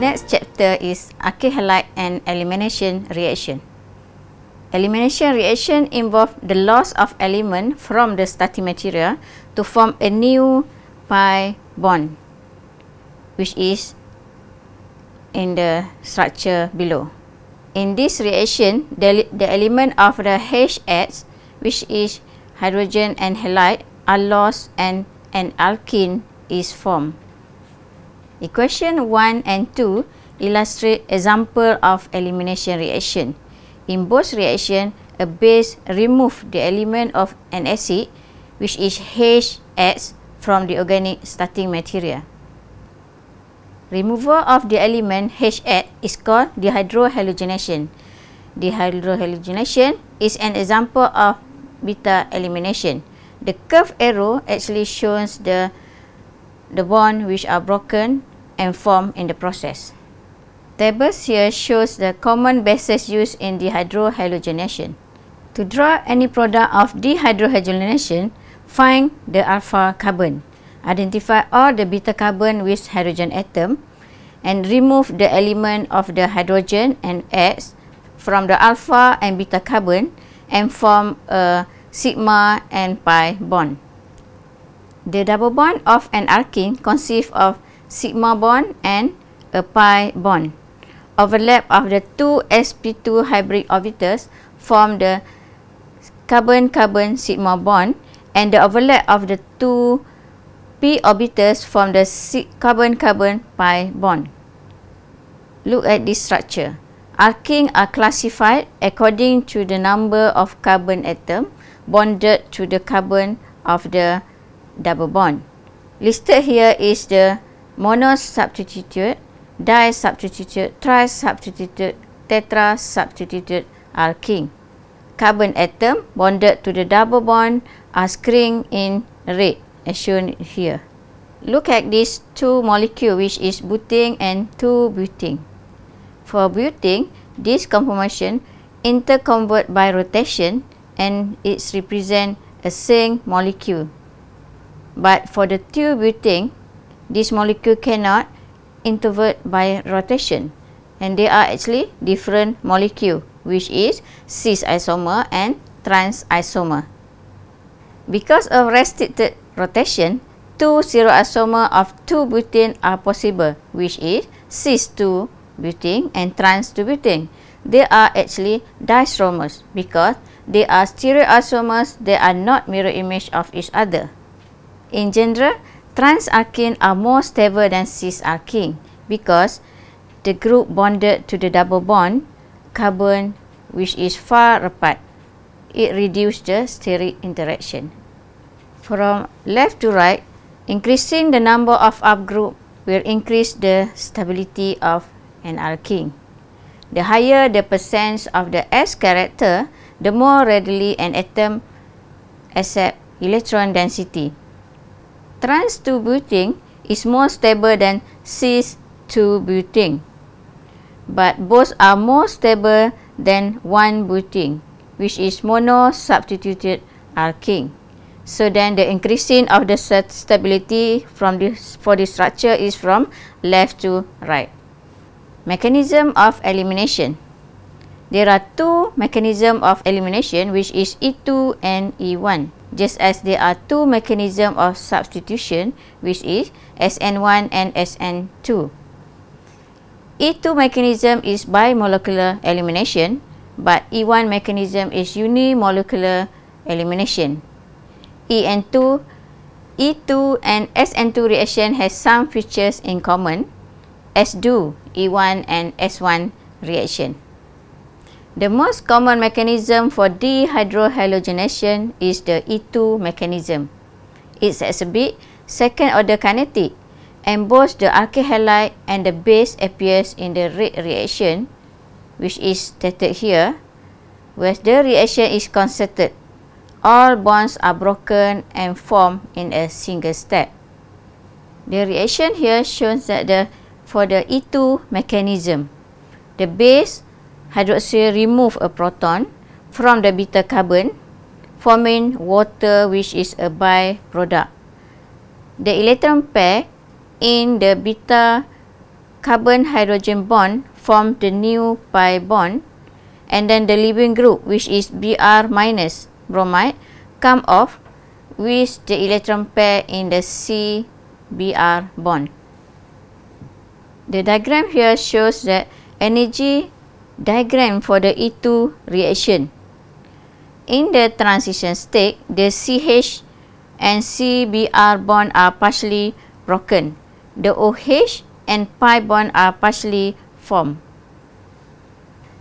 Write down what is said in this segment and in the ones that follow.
Next chapter is alkyl halide and elimination reaction. Elimination reaction involve the loss of element from the starting material to form a new pi bond which is in the structure below. In this reaction, the, the element of the HH which is hydrogen and halide are lost and an alkene is formed. Equation 1 and 2 illustrate example of elimination reaction. In both reaction, a base remove the element of an acid which is HX from the organic starting material. Removal of the element HX is called dehydrohalogenation. Dehydrohalogenation is an example of beta elimination. The curved arrow actually shows the the bond which are broken and formed in the process. Tables here shows the common bases used in dehydrohalogenation. To draw any product of dehydrohalogenation, find the alpha carbon. identify all the beta carbon with hydrogen atom and remove the element of the hydrogen and X from the alpha and beta carbon and form a sigma and pi bond. The double bond of an alkene consists of sigma bond and a pi bond. Overlap of the two sp2 hybrid orbitals form the carbon-carbon sigma bond and the overlap of the two p orbitals form the carbon-carbon pi bond. Look at this structure. Alkenes are classified according to the number of carbon atom bonded to the carbon of the double bond. Listed here is the monosubstituted, disubstituted, trisubstituted, tetrasubstituted alkene. Carbon atom bonded to the double bond are screened in red as shown here. Look at these two molecules which is butane and 2-butane. For butane, this conformation interconvert by rotation and it represent a same molecule. But for the 2-butane, this molecule cannot intervert by rotation and they are actually different molecule which is cis isomer and trans isomer. Because of restricted rotation, two zero isomer of 2-butane are possible, which is cis-2-butane and trans-2-butane. They are actually distromers because they are stereoisomers they are not mirror image of each other. In general, trans-alkene are more stable than cis-alkene because the group bonded to the double bond carbon which is far apart. It reduces the steric interaction from left to right, increasing the number of up group will increase the stability of an alkene. The higher the percent of the S character, the more readily an atom accept electron density. Trans-2-butane is more stable than cis-2-butane, but both are more stable than 1-butane, which is mono-substituted alkene. So then the increasing of the stability from this for this structure is from left to right. Mechanism of elimination. There are two mechanism of elimination which is E2 and E1 just as there are two mechanism of substitution which is SN1 and SN2. E2 mechanism is bimolecular elimination but E1 mechanism is unimolecular elimination. EN2, E2 and SN2 reaction has some features in common as do E1 and S1 reaction. The most common mechanism for dehydrohalogenation is the E2 mechanism. It's exhibit second order kinetic and both the alkyl halide and the base appears in the red reaction which is stated here where the reaction is concerted all bonds are broken and formed in a single step. The reaction here shows that the for the E2 mechanism, the base hydroxyl remove a proton from the beta carbon, forming water which is a byproduct. The electron pair in the beta carbon-hydrogen bond form the new pi bond and then the leaving group which is Br minus bromide come off with the electron pair in the C-Br bond. The diagram here shows that energy diagram for the E2 reaction. In the transition state, the CH and CBr bond are partially broken. The OH and pi bond are partially formed.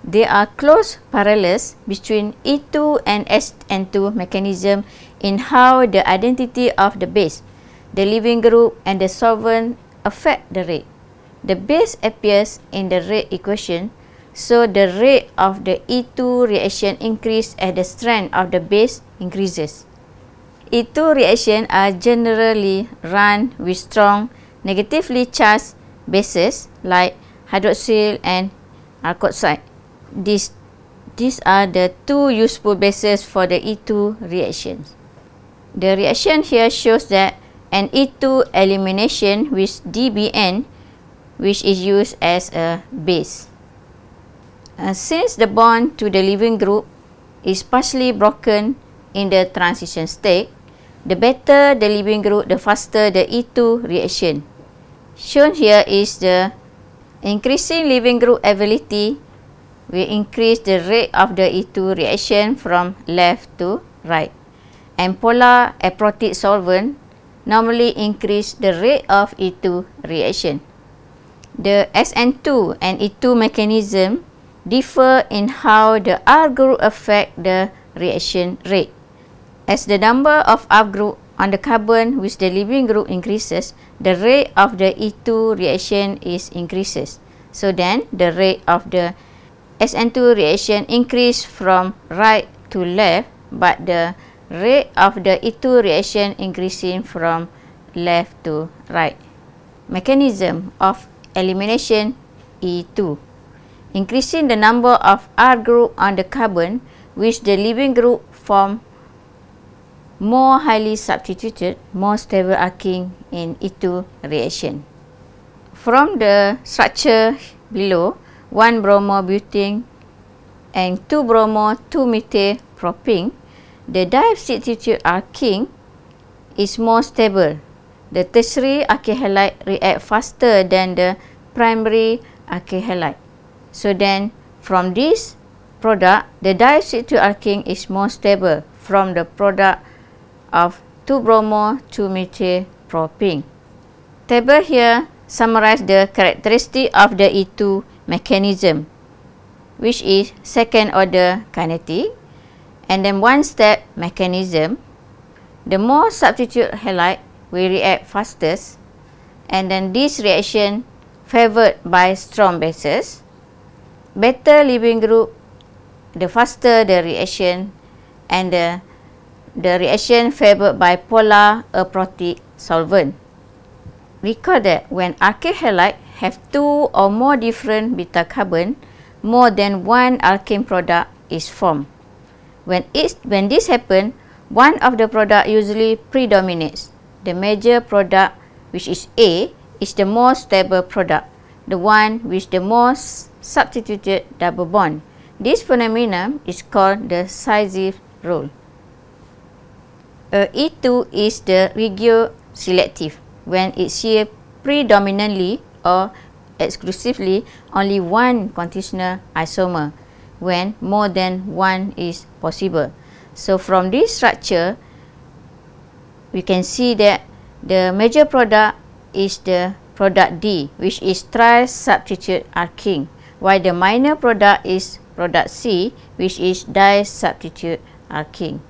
There are close parallels between E2 and SN2 mechanism in how the identity of the base, the leaving group and the solvent affect the rate. The base appears in the rate equation so the rate of the E2 reaction increase as the strength of the base increases. E2 reaction are generally run with strong negatively charged bases like hydroxyl and alkoxide. These, these are the two useful bases for the E2 reactions. The reaction here shows that an E2 elimination with DBN which is used as a base. Uh, since the bond to the leaving group is partially broken in the transition state, the better the leaving group, the faster the E2 reaction. Shown here is the increasing leaving group ability will increase the rate of the E2 reaction from left to right. And polar aprotic solvent normally increase the rate of E2 reaction. The SN2 and E2 mechanism differ in how the R group affect the reaction rate. As the number of R group on the carbon with the leaving group increases, the rate of the E2 reaction is increases. So then the rate of the SN2 reaction increase from right to left, but the rate of the E2 reaction increasing from left to right. Mechanism of elimination E2 increasing the number of R group on the carbon which the leaving group form more highly substituted, more stable arcing in E2 reaction. From the structure below, 1 bromobutane and 2 bromo 2 methyl propene, the disubstituted arcing is more stable. The tertiary alkyl halide react faster than the primary alkyl halide. So then from this product, the diacetylcysteine alkene is more stable from the product of 2-bromo 2-methyl-propene. Table here summarize the characteristic of the E2 mechanism which is second order kinetic and then one step mechanism. The more substitute halide will react fastest and then this reaction favored by strong bases better leaving group, the faster the reaction and the, the reaction favored by polar aprotic solvent. Recall that when alkyl halide have two or more different beta carbon, more than one alkane product is formed. When, it, when this happens, one of the product usually predominates. The major product, which is A, is the most stable product, the one with the most substituted double bond. This phenomenon is called the Sisypheus rule. Uh, E2 is the regioselective when it shares predominantly or exclusively only one conditional isomer when more than one is possible. So from this structure, we can see that the major product is the product D, which is tri-substitute arcing while the minor product is product C which is di-substitute arcing.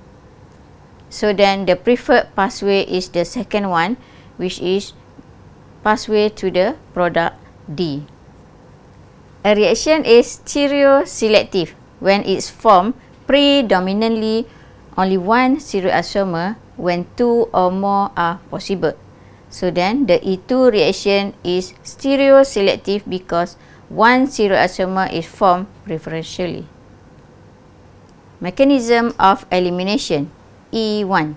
So then the preferred pathway is the second one which is pathway to the product D. A reaction is stereoselective when it's formed predominantly only one stereoisomer when two or more are possible. So then the E2 reaction is stereoselective because one stereoisomer is formed preferentially. Mechanism of elimination E1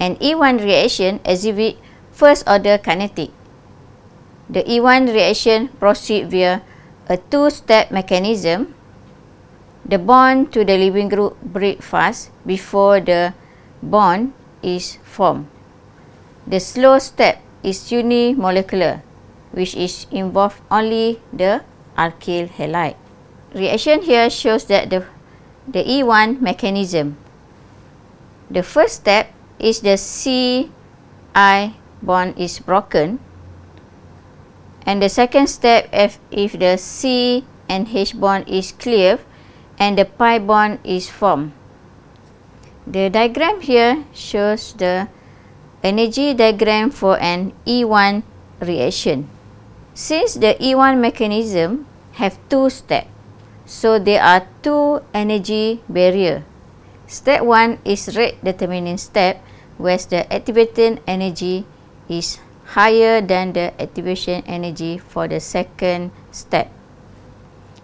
An E1 reaction exhibit first order kinetic. the E1 reaction proceed via a two-step mechanism. The bond to the leaving group break fast before the bond is formed. The slow step is unimolecular, which is involve only the alkyl halide. Reaction here shows that the, the E1 mechanism. The first step is the C-I bond is broken and the second step if, if the C and H bond is clear and the pi bond is formed. The diagram here shows the energy diagram for an E1 reaction. Since the E1 mechanism have two steps, so there are two energy barrier. Step 1 is rate determining step where the activating energy is higher than the activation energy for the second step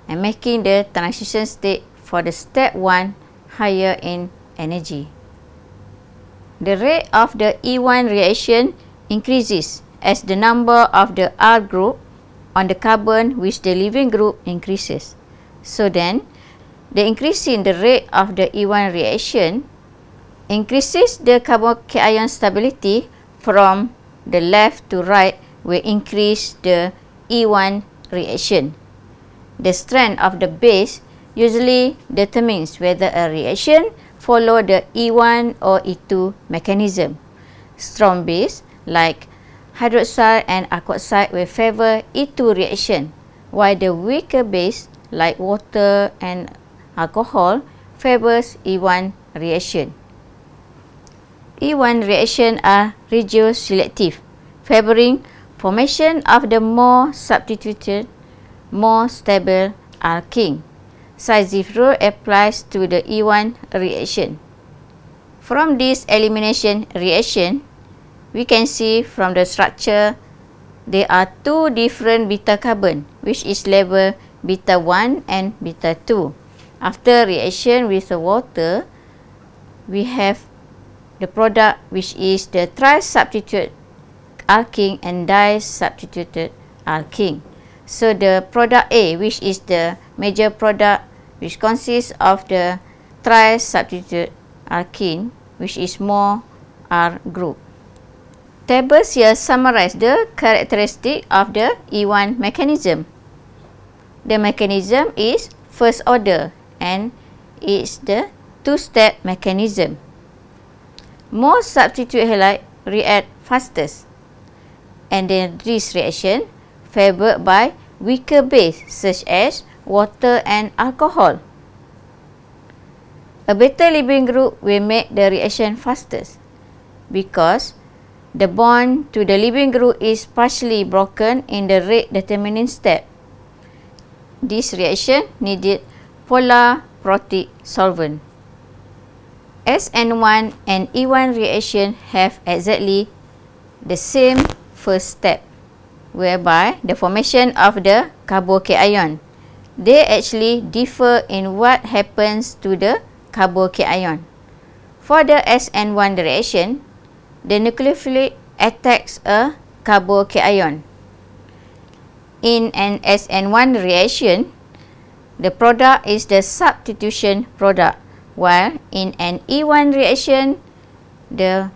and making the transition state for the step 1 higher in energy. The rate of the E1 reaction increases as the number of the R group on the carbon with the leaving group increases. So then, the increasing the rate of the E1 reaction increases the carbocation stability from the left to right will increase the E1 reaction. The strength of the base usually determines whether a reaction follow the E1 or E2 mechanism. Strong base like hydroxide and alkoxide will favor E2 reaction, while the weaker base like water and alcohol favors E1 reaction. E1 reaction are regioselective, favoring formation of the more substituted, more stable alkene. Size rule applies to the E1 reaction. From this elimination reaction, we can see from the structure there are two different beta carbon which is labeled beta 1 and beta 2. After reaction with the water, we have the product which is the tri-substitute alkene and di-substituted alkene. So the product A which is the major product which consists of the tri-substitute alkene which is more R group. Tables here summarize the characteristic of the E1 mechanism. The mechanism is first order and it's the two-step mechanism more substitute halide react fastest and then this reaction favored by weaker base such as water and alcohol. A beta leaving group will make the reaction fastest because the bond to the leaving group is partially broken in the rate determining step. This reaction needed polar protic solvent. SN1 and E1 reaction have exactly the same first step whereby the formation of the carbocation. They actually differ in what happens to the carbocation. For the SN1 reaction, the nucleophile attacks a carbocation. In an SN1 reaction, the product is the substitution product while in an E1 reaction the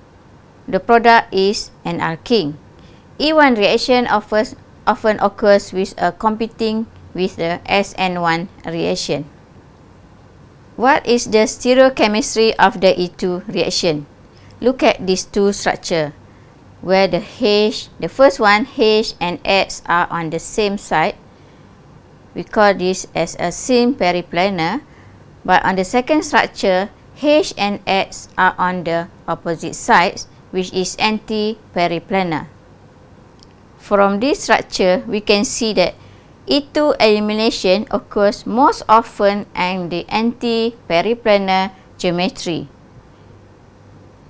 the product is an alkene. E1 reaction offers, often occurs with a competing with the SN1 reaction. What is the stereochemistry of the E2 reaction? Look at these two structure where the H, the first one H and X are on the same side. We call this as a sym periplanar but on the second structure, H and X are on the opposite sides, which is anti-periplanar. From this structure, we can see that E2 elimination occurs most often in the anti-periplanar geometry.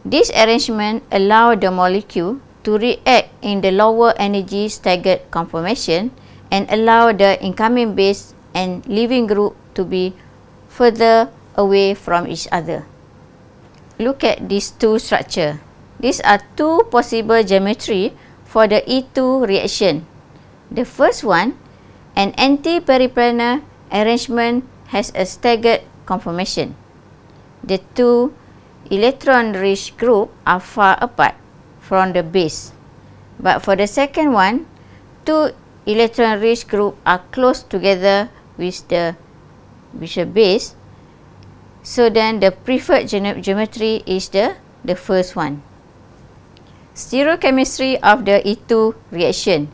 This arrangement allows the molecule to react in the lower energy staggered conformation and allow the incoming base and leaving group to be further away from each other. Look at these two structure. These are two possible geometry for the E2 reaction. The first one, an anti-periplanar arrangement has a staggered conformation. The two electron-rich group are far apart from the base. But for the second one, two electron-rich group are close together with the with the base. So then the preferred geometry is the the first one. Stereochemistry of the E2 reaction.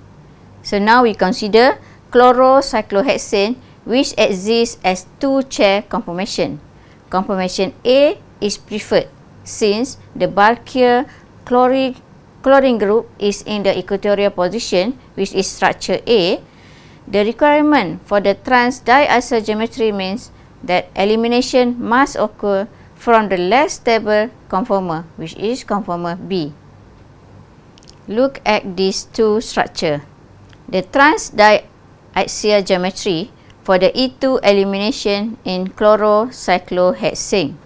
So now we consider chlorocyclohexane which exists as two chair conformation. Conformation A is preferred since the bulkier chlorine, group is in the equatorial position which is structure A. The requirement for the trans diacyl geometry means that elimination must occur from the less stable conformer which is conformer B. Look at these two structure. The trans diaxial geometry for the E2 elimination in chlorocyclohexane.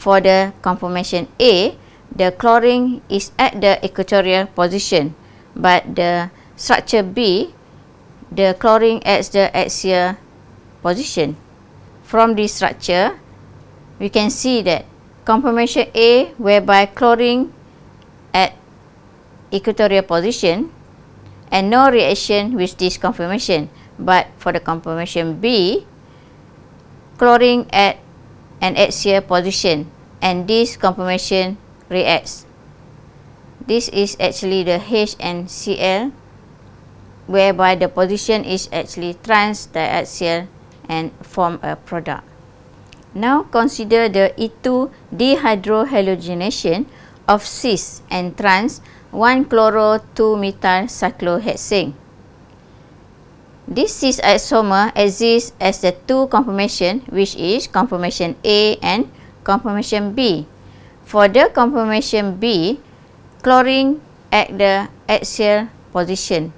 For the conformation A, the chlorine is at the equatorial position, but the structure B, the chlorine at the axial position. From this structure, we can see that conformation A whereby chlorine at equatorial position and no reaction with this conformation but for the conformation B chlorine at an axial position and this conformation reacts this is actually the H and Cl whereby the position is actually trans diaxial and form a product now consider the E2 dehydrohalogenation of cis and trans 1-chloro-2-methyl cyclohexane. This cis isomer exists as the two conformation which is conformation A and conformation B. For the conformation B, chlorine at the axial position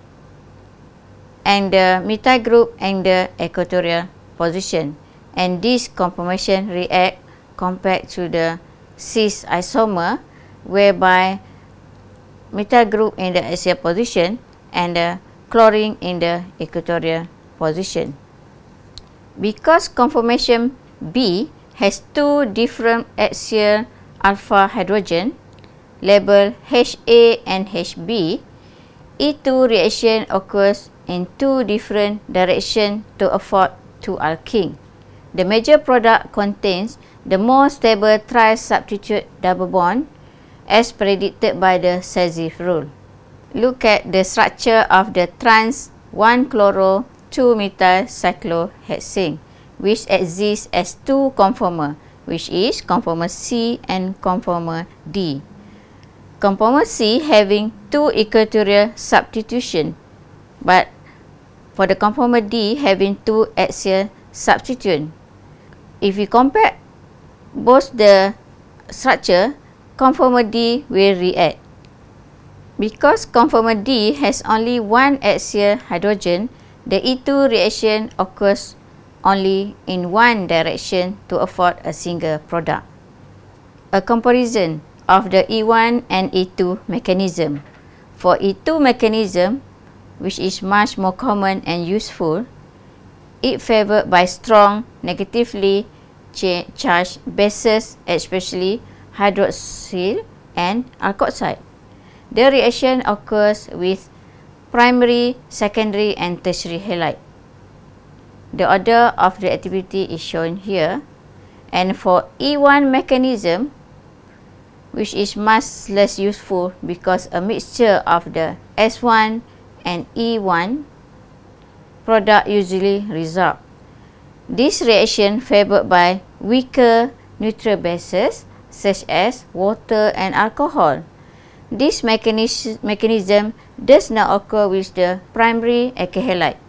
and the methyl group in the equatorial position and this conformation react compared to the cis isomer whereby methyl group in the axial position and the chlorine in the equatorial position. Because conformation B has two different axial alpha hydrogen labeled HA and HB, E2 reaction occurs in two different directions to afford two alkene. The major product contains the more stable tri-substitute double bond as predicted by the Sazif rule. Look at the structure of the trans 1-chloro 2-methyl cyclohexane which exists as two conformer which is conformer C and conformer D. Conformer C having two equatorial substitution but for the conformer D having two axial substitution. If we compare both the structure, conformer D will react. Because conformer D has only one axial hydrogen, the E2 reaction occurs only in one direction to afford a single product. A comparison of the E1 and E2 mechanism. For E2 mechanism, which is much more common and useful, it favored by strong negatively charged bases, especially hydroxyl and alkoxide. The reaction occurs with primary, secondary and tertiary halide. The order of the activity is shown here and for E1 mechanism which is much less useful because a mixture of the S1 and E1 product usually result. This reaction favored by weaker neutral bases such as water and alcohol. This mechanism, does not occur with the primary alkyl halide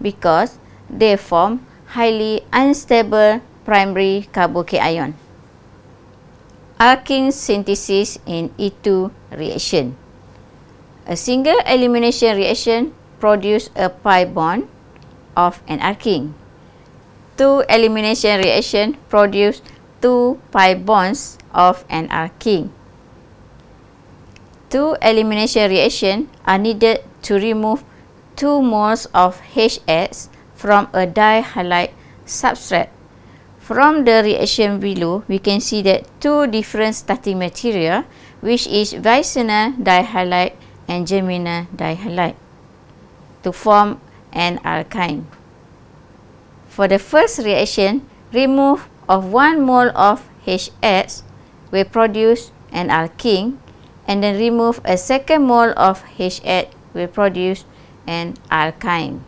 because they form highly unstable primary carbocation. Alkene synthesis in E2 reaction. A single elimination reaction produce a pi bond of an alkene. Two elimination reaction produce two pi bonds of an alkene. Two elimination reactions are needed to remove 2 moles of HX from a dihalide substrate. From the reaction below, we can see that two different starting material which is vicinal dihalide and germinal dihalide to form an alkyne. For the first reaction, remove of 1 mole of HX will produce an alkene and then remove a second mole of HX will produce an alkyne.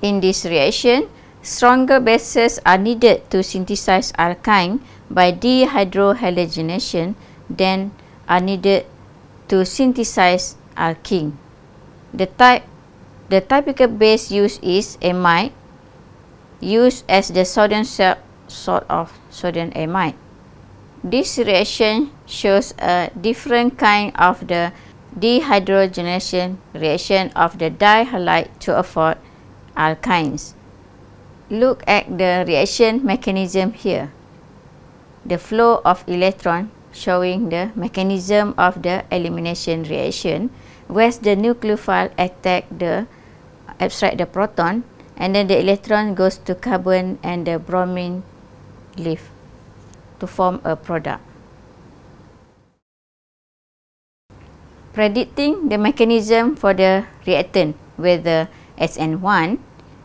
In this reaction, stronger bases are needed to synthesize alkyne by dehydrohalogenation than are needed to synthesize alkene. The type the typical base used is amide used as the sodium salt of sodium amide. This reaction shows a different kind of the dehydrogenation reaction of the dihalide to afford alkynes. Look at the reaction mechanism here. The flow of electron showing the mechanism of the elimination reaction where the nucleophile attack the abstract the proton and then the electron goes to carbon and the bromine leaf to form a product. Predicting the mechanism for the reactant whether SN1,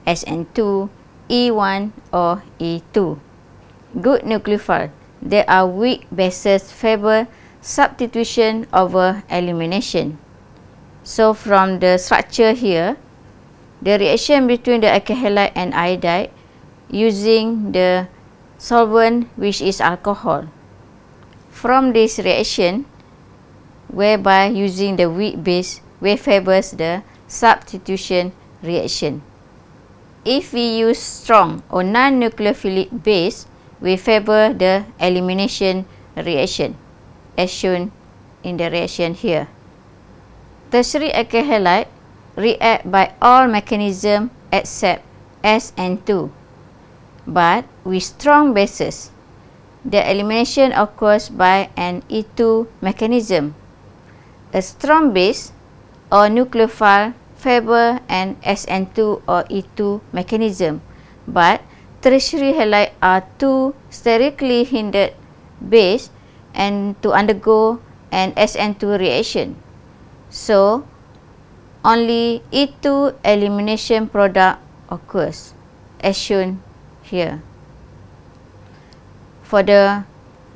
SN2, E1 or E2. Good nucleophile. There are weak bases favor substitution over elimination. So from the structure here, the reaction between the alkyl halide and iodide using the solvent which is alcohol. From this reaction, whereby using the weak base, we favors the substitution reaction. If we use strong or non-nucleophilic base, we favor the elimination reaction as shown in the reaction here. Tertiary alkyl halide react by all mechanism except S and 2. But with strong bases, the elimination occurs by an E2 mechanism. A strong base or nucleophile favor an SN2 or E2 mechanism, but tertiary halide are two sterically hindered base and to undergo an SN2 reaction. So, only E2 elimination product occurs as shown here. For the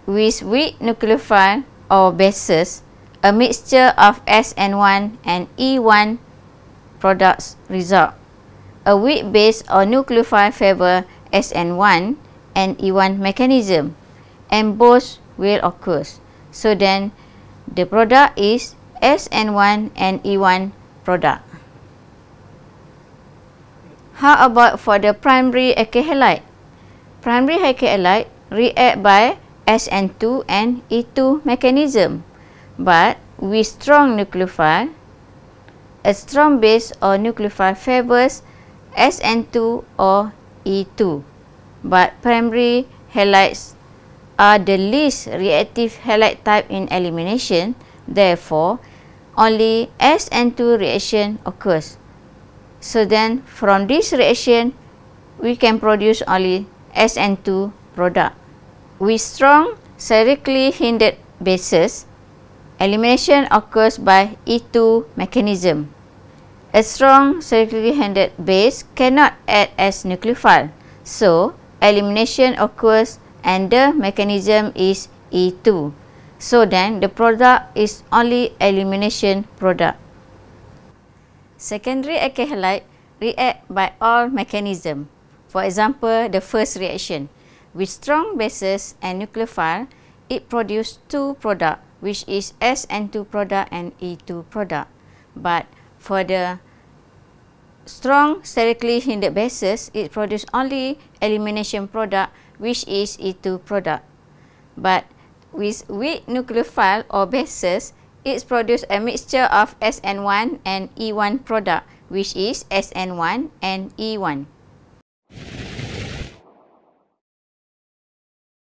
with weak nucleophile or bases, a mixture of SN1 and E1 products result. A weak base or nucleophile favor SN1 and E1 mechanism and both will occur. So then the product is SN1 and E1 product. How about for the primary alkyl halide? Primary halide react by SN2 and E2 mechanism. But with strong nucleophile, a strong base or nucleophile favors SN2 or E2. But primary halides are the least reactive halide type in elimination. Therefore, only SN2 reaction occurs. So then from this reaction, we can produce only SN2 product. With strong sterically hindered bases, elimination occurs by E2 mechanism. A strong sterically hindered base cannot act as nucleophile. So, elimination occurs and the mechanism is E2. So then the product is only elimination product. Secondary alkyl halide react by all mechanism. For example, the first reaction with strong bases and nucleophile, it produce two product which is SN2 product and E2 product. But for the strong sterically hindered bases, it produce only elimination product which is E2 product. But with weak nucleophile or bases, it produces a mixture of SN1 and E1 product, which is SN1 and E1.